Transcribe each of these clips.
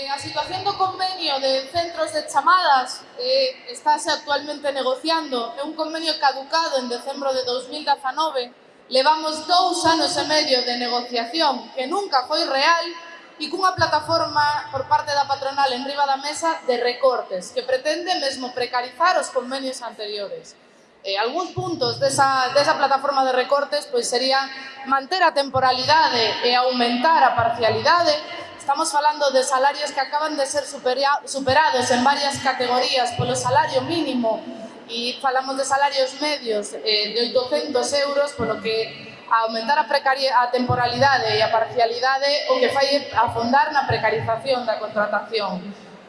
Eh, a situación do convenio de centros de chamadas eh, estáse actualmente negociando. É un convenio caducado en decembro de 2019. Levamos dous anos e medio de negociación que nunca foi real e cunha plataforma por parte da patronal en riba da mesa de recortes que pretende mesmo precarizar os convenios anteriores. Eh, algúns puntos desa, desa plataforma de recortes pois serían manter a temporalidade e aumentar a parcialidade Estamos falando de salarios que acaban de ser superados en varias categorías polo salario mínimo e falamos de salarios medios eh, de 800 euros, polo que aumentar a, a temporalidade e a parcialidade o que fai afondar na precarización da contratación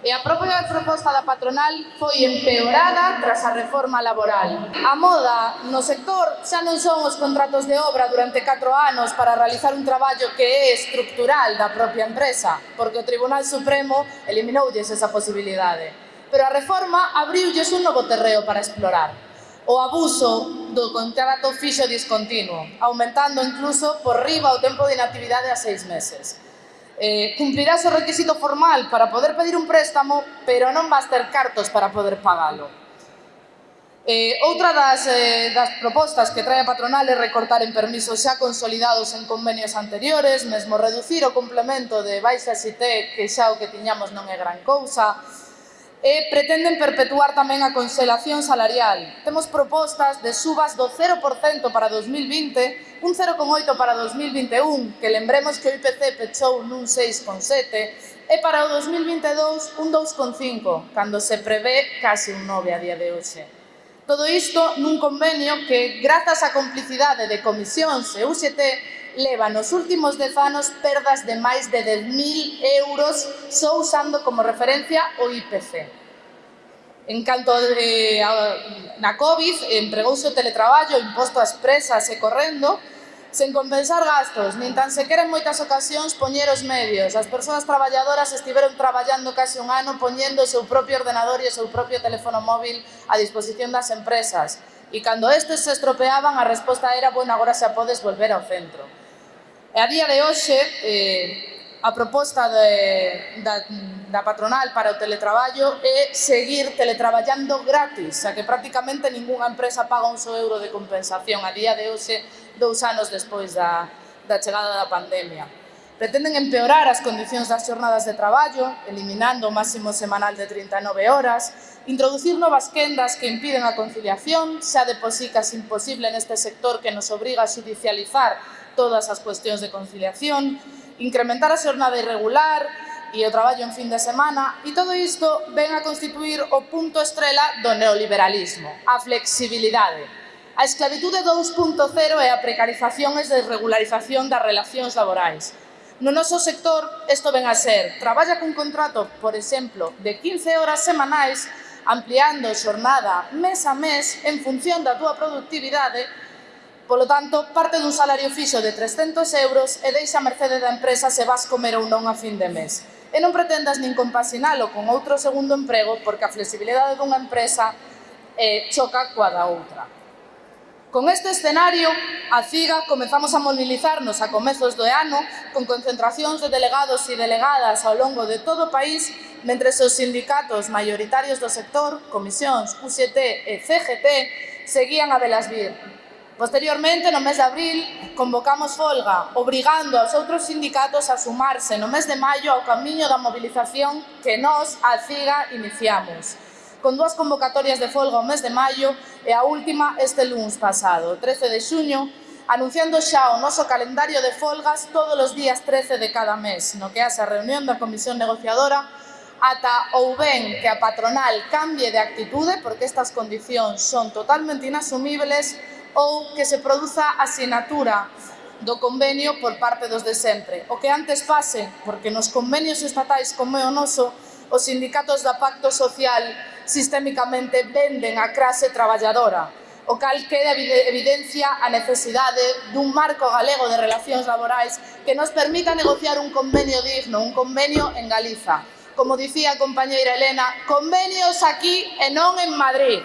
e a propia proposta da patronal foi empeorada tras a reforma laboral. A moda no sector xa non son os contratos de obra durante 4 anos para realizar un traballo que é estructural da propia empresa, porque o Tribunal Supremo eliminoulles esa posibilidade. Pero a reforma abriulles un novo terreo para explorar. O abuso do contrato fixo discontinuo, aumentando incluso por riba o tempo de inactividade a seis meses eh, cumplirás o requisito formal para poder pedir un préstamo, pero non vas ter cartos para poder pagalo. Eh, outra das, eh, das propostas que trae a patronal é recortar en permisos xa consolidados en convenios anteriores, mesmo reducir o complemento de baixa xité, que xa o que tiñamos non é gran cousa, e pretenden perpetuar tamén a conselación salarial. Temos propostas de subas do 0% para 2020, un 0,8% para 2021, que lembremos que o IPC pechou nun 6,7%, e para o 2022 un 2,5%, cando se prevé case un 9% a día de hoxe. Todo isto nun convenio que, grazas á complicidade de comisións e UGT, leva nos últimos dez anos perdas de máis de 10.000 euros só usando como referencia o IPC. En canto de, eh, a, na COVID, empregouse o teletraballo imposto ás presas e correndo, sen compensar gastos, nin tan sequera en moitas ocasións poñer os medios. As persoas traballadoras estiveron traballando case un ano poñendo o seu propio ordenador e o seu propio teléfono móvil a disposición das empresas. E cando estes se estropeaban, a resposta era, bueno, agora xa podes volver ao centro. E a día de hoxe, eh, a proposta de, da, da patronal para o teletraballo é seguir teletraballando gratis, xa que prácticamente ningunha empresa paga un só euro de compensación a día de hoxe, dous anos despois da, da chegada da pandemia. Pretenden empeorar as condicións das xornadas de traballo, eliminando o máximo semanal de 39 horas, introducir novas quendas que impiden a conciliación, xa de posicas imposible neste sector que nos obriga a judicializar todas as cuestións de conciliación, incrementar a xornada irregular e o traballo en fin de semana, e todo isto ven a constituir o punto estrela do neoliberalismo, a flexibilidade. A esclavitude 2.0 é a precarización e desregularización das relacións laborais. No noso sector, isto ven a ser, traballa cun contrato, por exemplo, de 15 horas semanais, ampliando xornada mes a mes en función da túa productividade Polo tanto, parte dun salario fixo de 300 euros e deixa a mercede da empresa se vas comer ou non a fin de mes. E non pretendas nin compasinalo con outro segundo emprego porque a flexibilidade dunha empresa eh, choca coa da outra. Con este escenario, a CIGA comezamos a mobilizarnos a comezos do ano con concentracións de delegados e delegadas ao longo de todo o país mentre os sindicatos maioritarios do sector, comisións, UCT e CGT, seguían a velas vir, Posteriormente, no mes de abril, convocamos folga, obrigando aos outros sindicatos a sumarse no mes de maio ao camiño da mobilización que nós, a CIGA, iniciamos. Con dúas convocatorias de folga o mes de maio e a última este luns pasado, 13 de xuño, anunciando xa o noso calendario de folgas todos os días 13 de cada mes, no que hace a reunión da Comisión Negociadora, ata ou ben que a patronal cambie de actitude, porque estas condicións son totalmente inasumibles, ou que se produza a asinatura do convenio por parte dos de sempre. O que antes pase, porque nos convenios estatais como é o noso, os sindicatos da Pacto Social sistémicamente venden a clase traballadora, o cal queda evidencia a necesidade dun marco galego de relacións laborais que nos permita negociar un convenio digno, un convenio en Galiza. Como dicía a compañeira Elena, convenios aquí e non en Madrid.